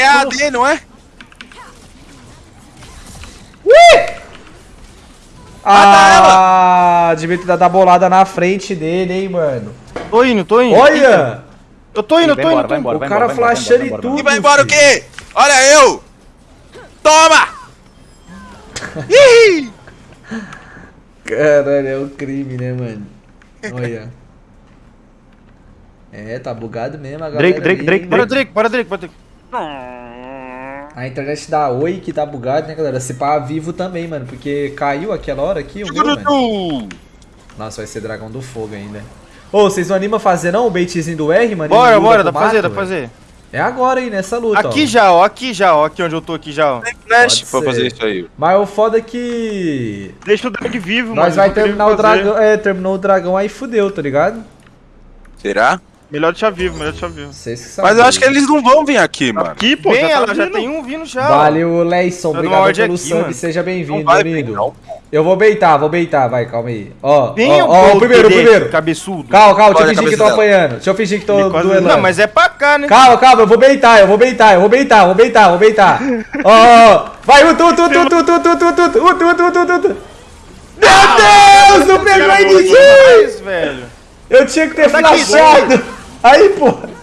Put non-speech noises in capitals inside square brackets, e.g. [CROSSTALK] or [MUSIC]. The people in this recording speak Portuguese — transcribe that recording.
é AD, não é? Ah, devia ter dado a bolada na frente dele, hein, mano. Tô indo, tô indo. Olha! Eu tô indo, tô embora, indo. vai embora, O cara embora, flashando e tudo. E vai embora o filho. quê? Olha eu! Toma! Ih! Caralho, é um crime, né, mano? Olha. [LAUGHS] É, tá bugado mesmo a galera. Drake, Drake, Drake? Bora, Drake, bora, Drake, bora, Drake. A internet da Oi que tá bugado, né, galera? Se pá vivo também, mano. Porque caiu aquela hora aqui o meu, mano. Nossa, vai ser dragão do fogo ainda. Ô, vocês não animam a fazer não o baitzinho do R, mano? Bora, bora, dá pra fazer, dá pra fazer. É agora aí, nessa luta, Aqui ó. já, ó, aqui já, ó, aqui onde eu tô aqui já, ó. Flash Pode pra fazer isso aí. Mas o foda é que... Deixa o Drake vivo, mano. Nós vai tem terminar o dragão... É, terminou o dragão aí fudeu, tá ligado? Será? Melhor deixar vivo, melhor deixar vivo. Vocês que sabem. Mas eu acho que eles não vão vir aqui, mano. Aqui, pô, Bem, já tá ela já vindo. tem um vindo já. Valeu, Leison. Obrigado pelo aqui, sub. mano. Seja bem-vindo, amigo. não. Eu vou beitar, vou beitar. Vai, calma aí. Ó, Vem ó, o ó, o primeiro, o primeiro. Cabeçudo. Calma, calma, deixa eu fingir que tô dela. apanhando. Deixa eu fingir que tô duelando. Não, mas é pra cá, né? Calma, calma, eu vou beitar, eu vou beitar, eu vou beitar, eu vou beitar, eu vou beitar. Ó, ó. Vai, utu, utu, utu, utu, utu, utu, utu, utu, utu, utu, utu, utu, utu. Meu Deus, não pegou a velho. Eu tinha que ter Tá aqui, flashado. Aí, porra.